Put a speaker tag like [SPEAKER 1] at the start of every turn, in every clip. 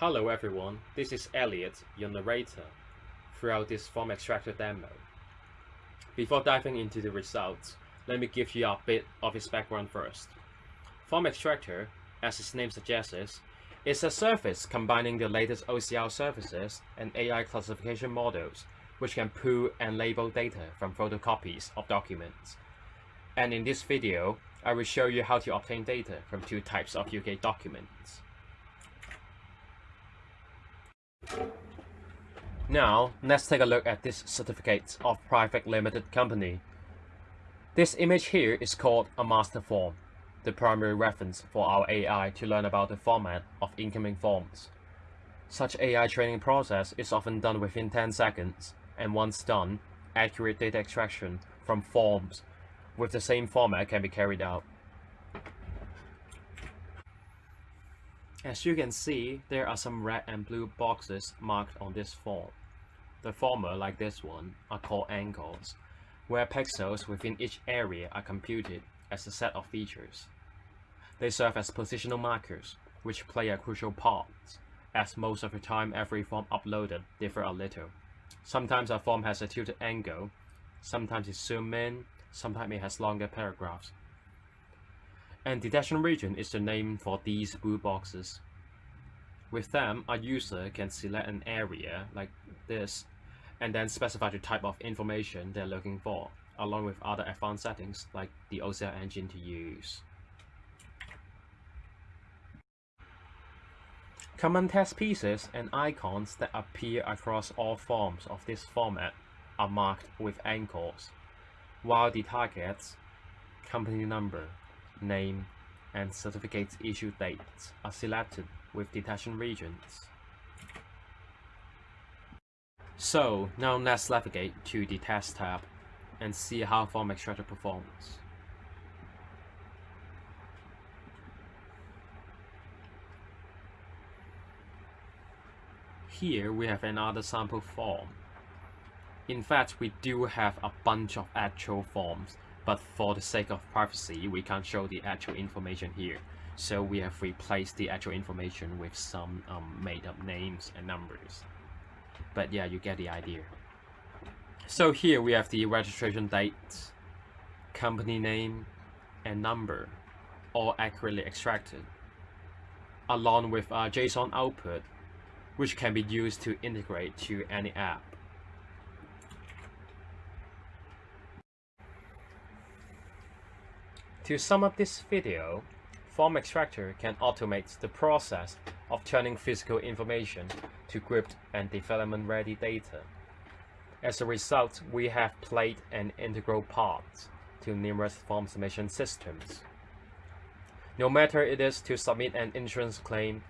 [SPEAKER 1] Hello everyone, this is Elliot, your narrator, throughout this form extractor demo. Before diving into the results, let me give you a bit of its background first. Form extractor, as its name suggests, is a service combining the latest OCR services and AI classification models, which can pull and label data from photocopies of documents. And in this video, I will show you how to obtain data from two types of UK documents. Now, let's take a look at this certificate of private limited company. This image here is called a master form, the primary reference for our AI to learn about the format of incoming forms. Such AI training process is often done within 10 seconds, and once done, accurate data extraction from forms with the same format can be carried out. As you can see, there are some red and blue boxes marked on this form. The former, like this one, are called anchors, where pixels within each area are computed as a set of features. They serve as positional markers, which play a crucial part, as most of the time every form uploaded differ a little. Sometimes a form has a tilted angle, sometimes it zooms in, sometimes it has longer paragraphs, and detection region is the name for these blue boxes. With them, a user can select an area like this and then specify the type of information they're looking for, along with other advanced settings like the OCR engine to use. Common text pieces and icons that appear across all forms of this format are marked with anchors, while the targets, company number, name, and certificate issue dates are selected with detection regions. So now let's navigate to the test tab and see how Form Extractor performs. Here we have another sample form. In fact, we do have a bunch of actual forms but for the sake of privacy, we can't show the actual information here. So we have replaced the actual information with some um, made up names and numbers. But yeah, you get the idea. So here we have the registration date, company name, and number, all accurately extracted, along with a JSON output, which can be used to integrate to any app. To sum up this video, Form Extractor can automate the process of turning physical information to gripped and development-ready data. As a result, we have played an integral part to numerous form submission systems. No matter it is to submit an insurance claim,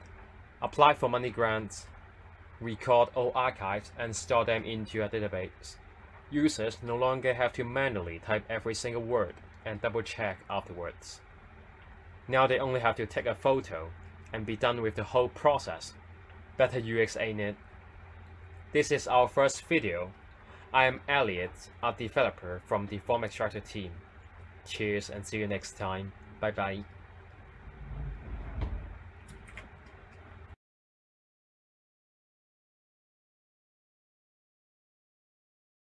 [SPEAKER 1] apply for money grants, record all archives and store them into a database, users no longer have to manually type every single word and double check afterwards. Now they only have to take a photo and be done with the whole process. Better UX ain't it? This is our first video. I am Elliot, a developer from the Form Extractor team. Cheers and see you next time. Bye bye.